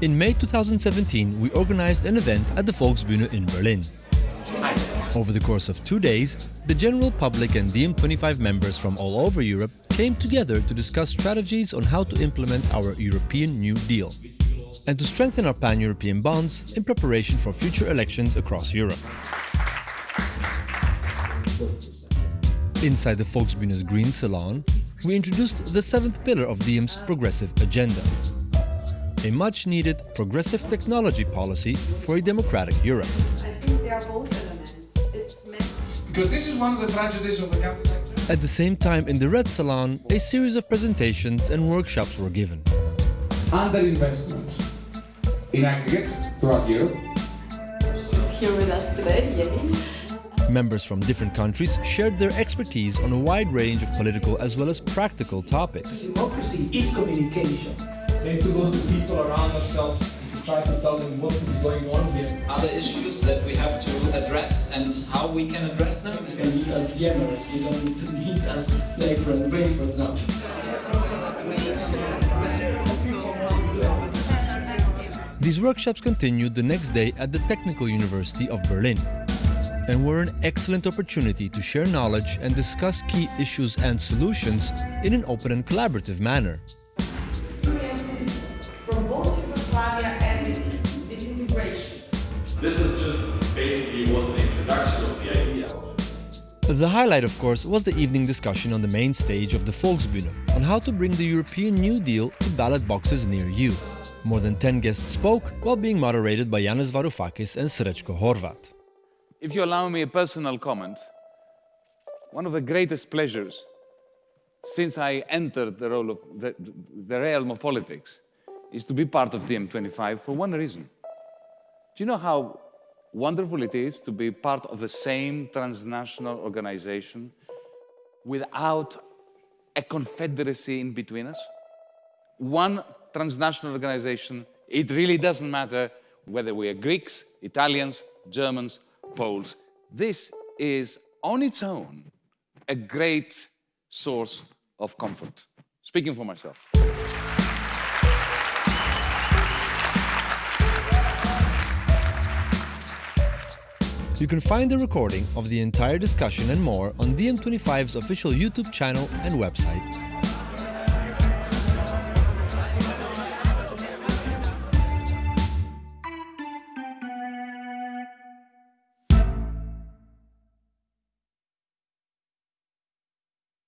In May 2017, we organized an event at the Volksbühne in Berlin. Over the course of two days, the general public and DiEM25 members from all over Europe came together to discuss strategies on how to implement our European New Deal and to strengthen our pan-European bonds in preparation for future elections across Europe. Inside the Volksbühne's Green Salon, we introduced the seventh pillar of DiEM's progressive agenda. A much-needed progressive technology policy for a democratic Europe. I think they are both elements. It's Because this is one of the tragedies of the capital. At the same time, in the Red Salon, a series of presentations and workshops were given. Underinvestment in aggregate throughout Europe. is here with us today, Yemi. Members from different countries shared their expertise on a wide range of political as well as practical topics. Democracy is communication. We need to go to people around ourselves to try to tell them what is going on here. other issues that we have to address and how we can address them. You can meet as DiEMers, you don't need to meet as labor and brain, for example. These workshops continued the next day at the Technical University of Berlin and were an excellent opportunity to share knowledge and discuss key issues and solutions in an open and collaborative manner. Basically was an introduction of the idea. The highlight, of course, was the evening discussion on the main stage of the Volksbühne on how to bring the European New Deal to ballot boxes near you. More than 10 guests spoke while being moderated by Yanis Varoufakis and Srećko Horvat. If you allow me a personal comment, one of the greatest pleasures since I entered the role of the, the realm of politics is to be part of DiEM25 for one reason. Do you know how wonderful it is to be part of the same transnational organization without a confederacy in between us? One transnational organization, it really doesn't matter whether we are Greeks, Italians, Germans, Poles. This is on its own a great source of comfort. Speaking for myself. You can find the recording of the entire discussion and more on DiEM25's official YouTube channel and website.